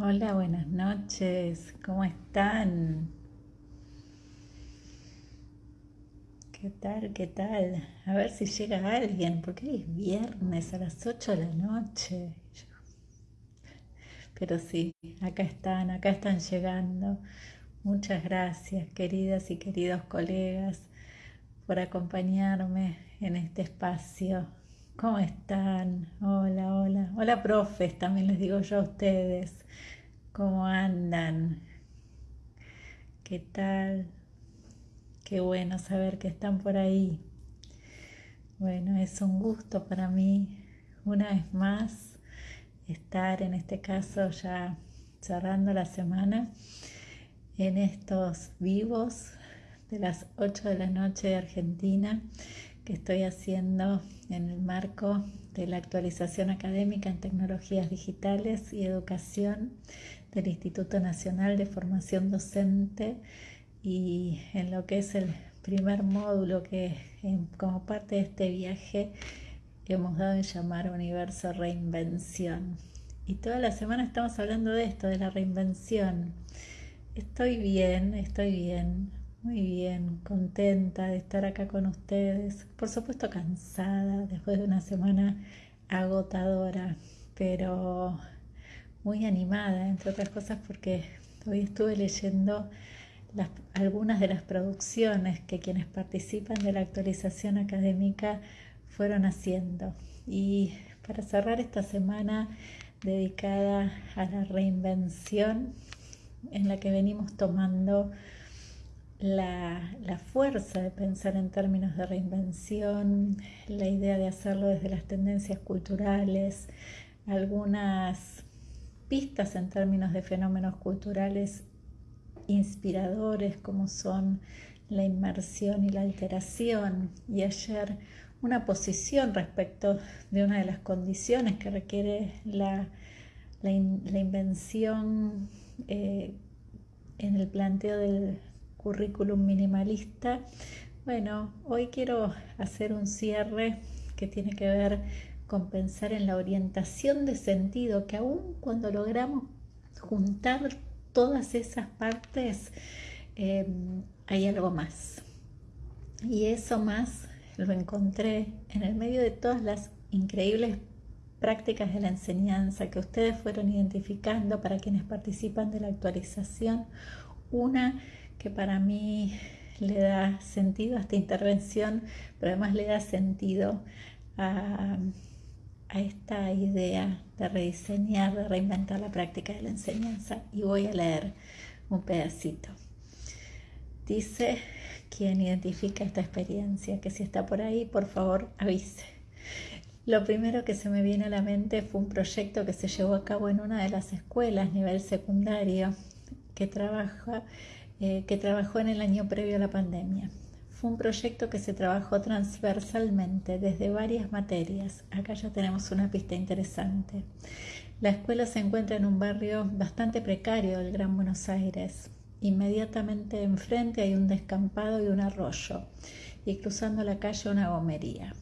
Hola, buenas noches. ¿Cómo están? ¿Qué tal? ¿Qué tal? A ver si llega alguien, porque es viernes a las 8 de la noche. Pero sí, acá están, acá están llegando. Muchas gracias, queridas y queridos colegas, por acompañarme en este espacio. ¿Cómo están? Hola, hola. Hola, profes, también les digo yo a ustedes. ¿Cómo andan? ¿Qué tal? Qué bueno saber que están por ahí. Bueno, es un gusto para mí, una vez más, estar en este caso ya cerrando la semana en estos vivos de las 8 de la noche de Argentina que estoy haciendo en el marco de la actualización académica en tecnologías digitales y educación del Instituto Nacional de Formación Docente y en lo que es el primer módulo que como parte de este viaje hemos dado en llamar Universo Reinvención. Y toda la semana estamos hablando de esto, de la reinvención. Estoy bien, estoy bien. Muy bien, contenta de estar acá con ustedes. Por supuesto cansada después de una semana agotadora, pero muy animada, entre otras cosas, porque hoy estuve leyendo algunas de las producciones que quienes participan de la actualización académica fueron haciendo. Y para cerrar esta semana dedicada a la reinvención, en la que venimos tomando la, fuerza de pensar en términos de reinvención, la idea de hacerlo desde las tendencias culturales, algunas pistas en términos de fenómenos culturales inspiradores como son la inmersión y la alteración. Y ayer una posición respecto de una de las condiciones que requiere la, invención eh, en el planteo del currículum minimalista. Bueno, hoy quiero hacer un cierre que tiene que ver con pensar en la orientación de sentido, que aún cuando logramos juntar todas esas partes, em, hay algo más. Y eso más lo encontré en el medio de todas las increíbles prácticas de la enseñanza que ustedes fueron identificando para quienes participan de la actualización. Una que para mí le da sentido a esta intervención, pero además le da sentido a, esta idea de rediseñar, de reinventar la práctica de la enseñanza. Y voy a leer un pedacito. Dice quien identifica esta experiencia, que si está por ahí, por favor avise. Lo primero que se me viene a la mente fue un proyecto que se llevó a cabo en una de las escuelas nivel secundario que trabaja eh, que trabajó en el año previo a la pandemia. Fue un proyecto que se trabajó transversalmente desde varias materias. Acá ya tenemos una pista interesante. La escuela se encuentra en un barrio bastante precario del Gran Buenos Aires. Inmediatamente enfrente hay un descampado y un arroyo, y cruzando la calle una gomería.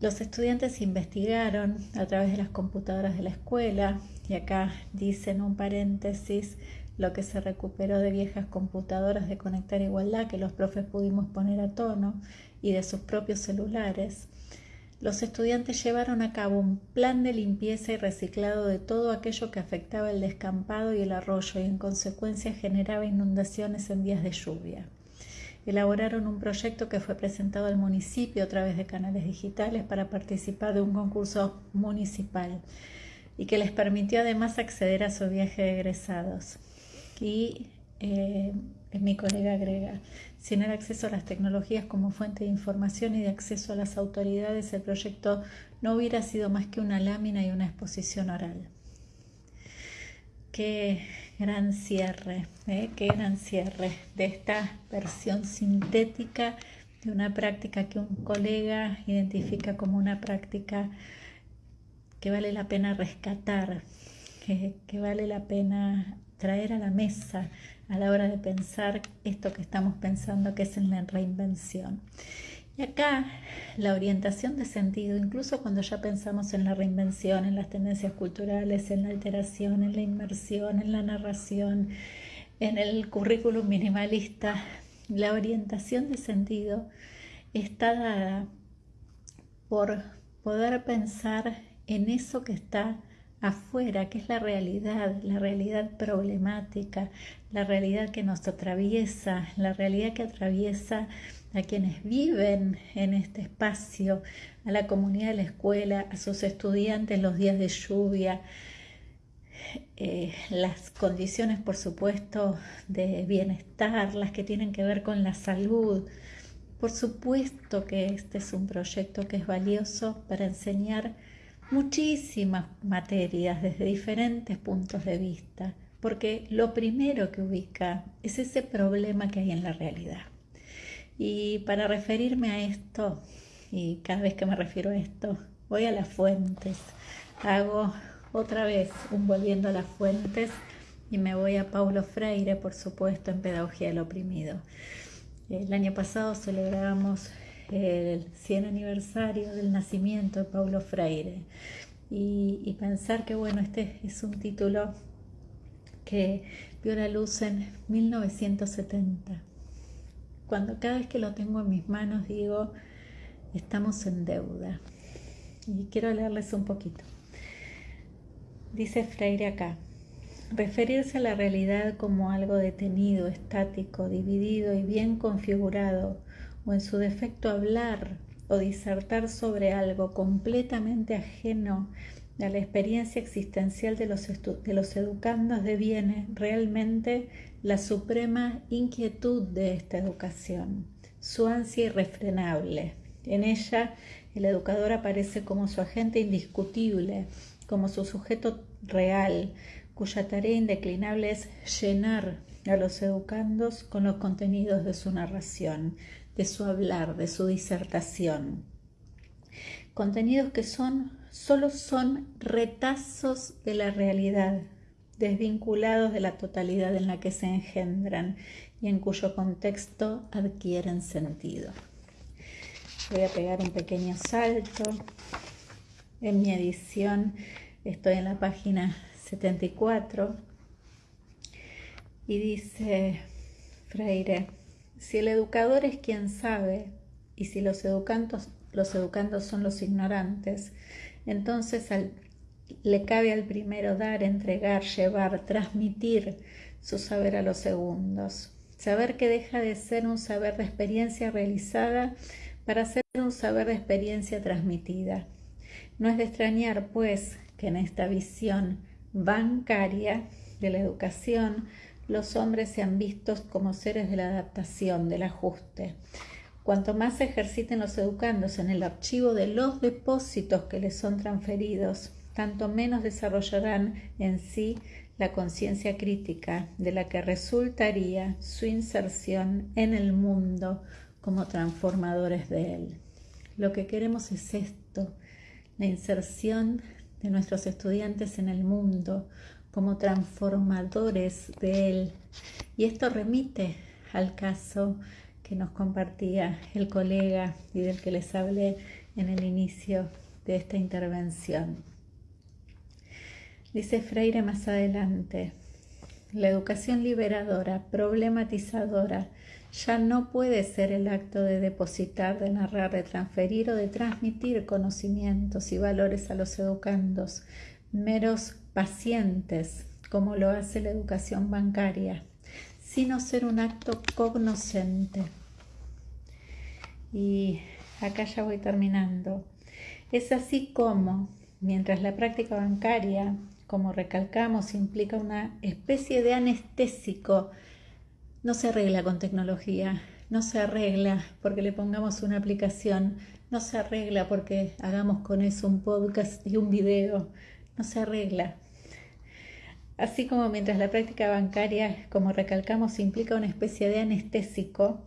Los estudiantes investigaron a través de las computadoras de la escuela, y acá dicen un paréntesis, lo que se recuperó de viejas computadoras de conectar igualdad que los profes pudimos poner a tono y de sus propios celulares, los estudiantes llevaron a cabo un plan de limpieza y reciclado de todo aquello que afectaba el descampado y el arroyo y en consecuencia generaba inundaciones en días de lluvia. Elaboraron un proyecto que fue presentado al municipio a través de canales digitales para participar de un concurso municipal y que les permitió además acceder a su viaje de egresados y eh, mi colega agrega, sin el acceso a las tecnologías como fuente de información y de acceso a las autoridades, el proyecto no hubiera sido más que una lámina y una exposición oral. Qué gran cierre, ¿eh? qué gran cierre de esta versión sintética de una práctica que un colega identifica como una práctica que vale la pena rescatar, que vale la pena traer a la mesa a la hora de pensar esto que estamos pensando que es en la reinvención. Y acá la orientación de sentido, incluso cuando ya pensamos en la reinvención, en las tendencias culturales, en la alteración, en la inmersión, en la narración, en el currículum minimalista, la orientación de sentido está dada por poder pensar en eso que está afuera, que es la realidad, la realidad problemática, la realidad que nos atraviesa, la realidad que atraviesa a quienes viven en este espacio, a la comunidad de la escuela, a sus estudiantes los días de lluvia, eh, las condiciones, por supuesto, de bienestar, las que tienen que ver con la salud. Por supuesto que este es un proyecto que es valioso para enseñar muchísimas materias desde diferentes puntos de vista, porque lo primero que ubica es ese problema que hay en la realidad. Y para referirme a esto, y cada vez que me refiero a esto, voy a las fuentes, hago otra vez un volviendo a las fuentes y me voy a Paulo Freire, por supuesto, en Pedagogía del Oprimido. El año pasado celebramos el 100 aniversario del nacimiento de Paulo Freire y, pensar que bueno, este es un título que vio la luz en 1970. Cuando cada vez que lo tengo en mis manos digo, estamos en deuda. Y quiero leerles un poquito. Dice Freire acá, referirse a la realidad como algo detenido, estático, dividido y bien configurado, o en su defecto hablar o disertar sobre algo completamente ajeno a la experiencia existencial de los, de educandos deviene realmente la suprema inquietud de esta educación, su ansia irrefrenable. En ella el educador aparece como su agente indiscutible, como su sujeto real, cuya tarea indeclinable es llenar a los educandos con los contenidos de su narración, de su hablar, de su disertación. Contenidos que son, solo son retazos de la realidad, desvinculados de la totalidad en la que se engendran y en cuyo contexto adquieren sentido. Voy a pegar un pequeño salto. En mi edición Estoy en la página 74 y dice Freire, si el educador es quien sabe y si los educandos, los educandos son los ignorantes, entonces le cabe al primero dar, entregar, llevar, transmitir su saber a los segundos. Saber que deja de ser un saber de experiencia realizada para ser un saber de experiencia transmitida. No es de extrañar, pues, en esta visión bancaria de la educación los hombres sean vistos como seres de la adaptación, del ajuste. Cuanto más se ejerciten los educandos en el archivo de los depósitos que les son transferidos, tanto menos desarrollarán en sí la conciencia crítica de la que resultaría su inserción en el mundo como transformadores de él. Lo que queremos es esto, la inserción de nuestros estudiantes en el mundo como transformadores de él. Y esto remite al caso que nos compartía el colega y del que les hablé en el inicio de esta intervención. Dice Freire más adelante, la educación liberadora, problematizadora, ya no puede ser el acto de depositar, de narrar, de transferir o de transmitir conocimientos y valores a los educandos, meros pacientes, como lo hace la educación bancaria, sino ser un acto cognoscente. Y acá ya voy terminando. Es así como, mientras la práctica bancaria, como recalcamos, implica una especie de anestésico no se arregla con tecnología, no se arregla porque le pongamos una aplicación, no se arregla porque hagamos con eso un podcast y un video, no se arregla. Así como mientras la práctica bancaria, como recalcamos, implica una especie de anestésico,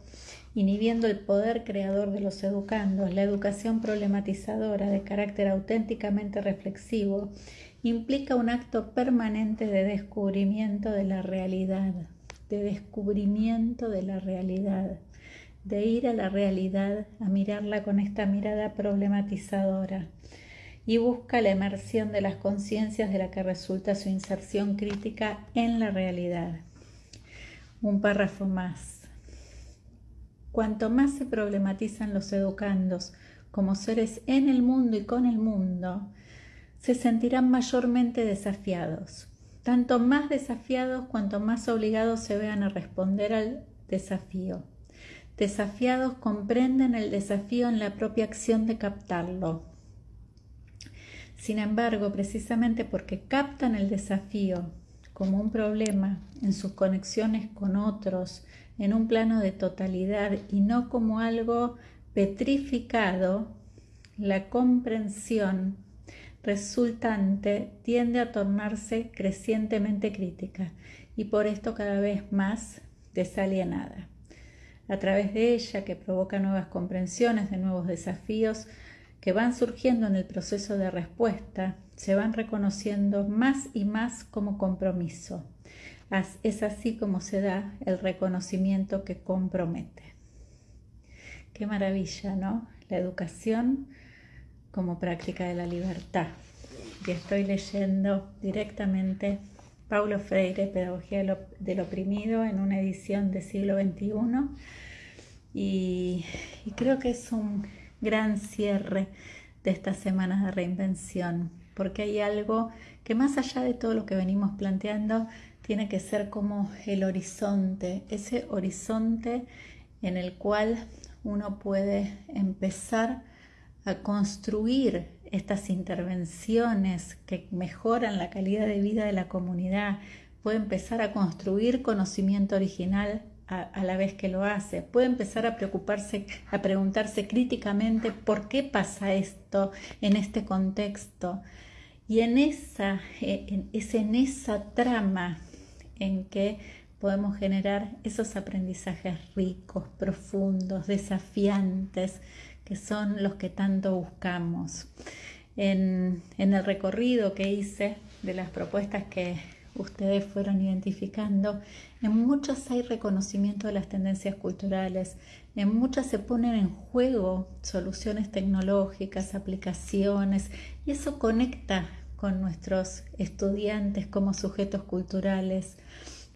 inhibiendo el poder creador de los educandos, la educación problematizadora de carácter auténticamente reflexivo, implica un acto permanente de descubrimiento de la realidad de descubrimiento de la realidad, de ir a la realidad, a mirarla con esta mirada problematizadora y busca la emersión de las conciencias de la que resulta su inserción crítica en la realidad. Un párrafo más. Cuanto más se problematizan los educandos como seres en el mundo y con el mundo, se sentirán mayormente desafiados. Tanto más desafiados cuanto más obligados se vean a responder al desafío. Desafiados comprenden el desafío en la propia acción de captarlo, sin embargo, precisamente porque captan el desafío como un problema en sus conexiones con otros, en un plano de totalidad y no como algo petrificado, la comprensión resultante tiende a tornarse crecientemente crítica y por esto cada vez más desalienada. A través de ella, que provoca nuevas comprensiones de nuevos desafíos, que van surgiendo en el proceso de respuesta se van reconociendo más y más como compromiso. Es así como se da el reconocimiento que compromete. Qué maravilla, ¿no? La educación como práctica de la libertad. Y estoy leyendo directamente Paulo Freire, Pedagogía del Oprimido, en una edición del siglo XXI. Y, y creo que es un gran cierre de estas semanas de reinvención, porque hay algo que más allá de todo lo que venimos planteando, tiene que ser como el horizonte, ese horizonte en el cual uno puede empezar a construir estas intervenciones que mejoran la calidad de vida de la comunidad, puede empezar a construir conocimiento original a, la vez que lo hace. Puede empezar a preocuparse, a preguntarse críticamente por qué pasa esto en este contexto. Y en esa, eh, es en esa trama en que podemos generar esos aprendizajes ricos, profundos, desafiantes, que son los que tanto buscamos. En, en el recorrido que hice de las propuestas que ustedes fueron identificando, en muchas hay reconocimiento de las tendencias culturales, en muchas se ponen en juego soluciones tecnológicas, aplicaciones, y eso conecta con nuestros estudiantes como sujetos culturales,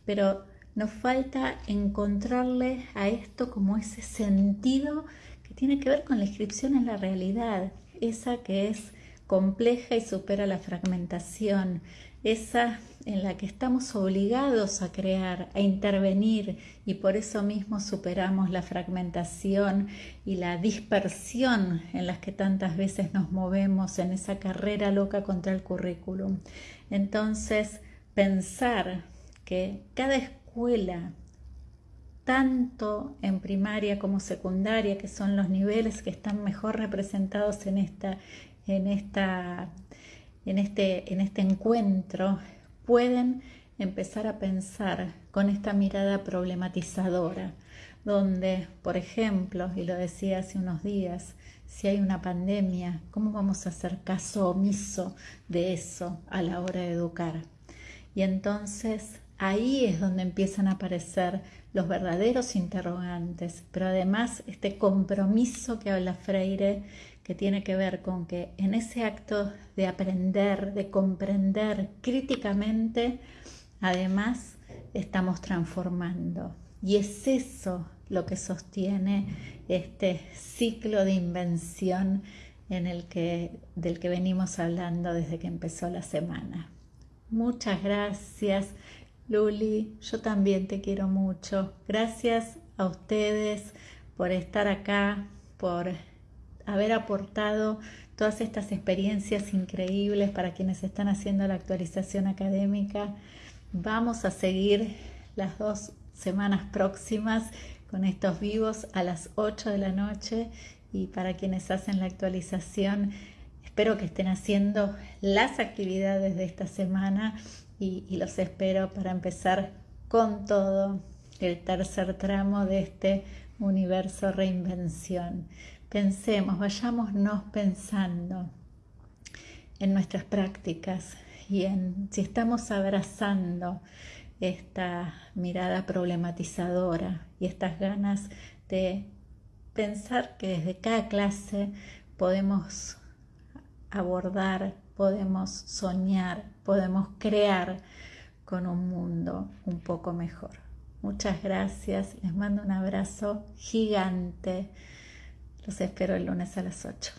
pero nos falta encontrarle a esto como ese sentido que tiene que ver con la inscripción en la realidad, esa que es compleja y supera la fragmentación, esa en la que estamos obligados a crear, a intervenir y por eso mismo superamos la fragmentación y la dispersión en las que tantas veces nos movemos en esa carrera loca contra el currículum. Entonces, pensar que cada escuela, tanto en primaria como secundaria, que son los niveles que están mejor representados en esta, en esta en este, en este encuentro pueden empezar a pensar con esta mirada problematizadora, donde, por ejemplo, y lo decía hace unos días, si hay una pandemia, ¿cómo vamos a hacer caso omiso de eso a la hora de educar? Y entonces ahí es donde empiezan a aparecer los verdaderos interrogantes, pero además este compromiso que habla Freire que tiene que ver con que en ese acto de aprender, de comprender críticamente, además estamos transformando. Y es eso lo que sostiene este ciclo de invención en el que, del que venimos hablando desde que empezó la semana. Muchas gracias, Luli. Yo también te quiero mucho. Gracias a ustedes por estar acá, por haber aportado todas estas experiencias increíbles para quienes están haciendo la actualización académica. Vamos a seguir las dos semanas próximas con estos vivos a las 8 de la noche y para quienes hacen la actualización, espero que estén haciendo las actividades de esta semana y, y los espero para empezar con todo el tercer tramo de este universo reinvención. Pensemos, vayámonos pensando en nuestras prácticas y en si estamos abrazando esta mirada problematizadora y estas ganas de pensar que desde cada clase podemos abordar, podemos soñar, podemos crear con un mundo un poco mejor. Muchas gracias, les mando un abrazo gigante. Los espero el lunes a las 8.